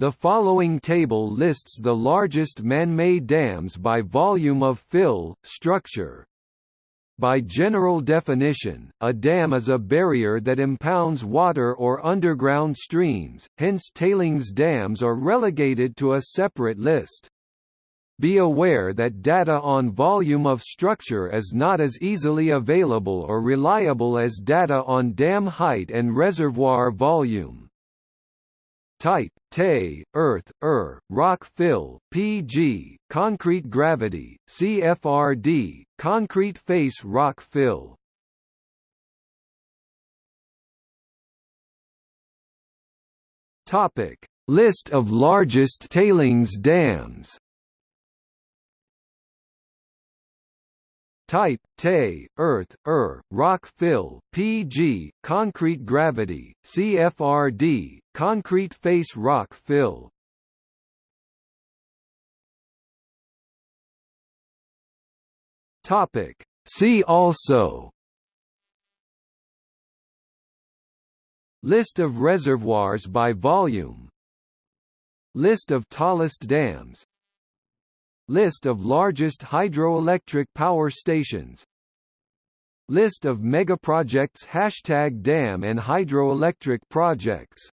The following table lists the largest man-made dams by volume of fill, structure. By general definition, a dam is a barrier that impounds water or underground streams, hence tailings dams are relegated to a separate list. Be aware that data on volume of structure is not as easily available or reliable as data on dam height and reservoir volume. Type Tay, earth, er, rock fill, PG, concrete gravity, CFRD, concrete face rock fill. Topic: List of largest tailings dams. Type Tay, earth, er, rock fill, PG, concrete gravity, CFRD, Concrete face rock fill. Topic. See also. List of reservoirs by volume. List of tallest dams List of largest hydroelectric power stations. List of megaprojects Hashtag dam and hydroelectric projects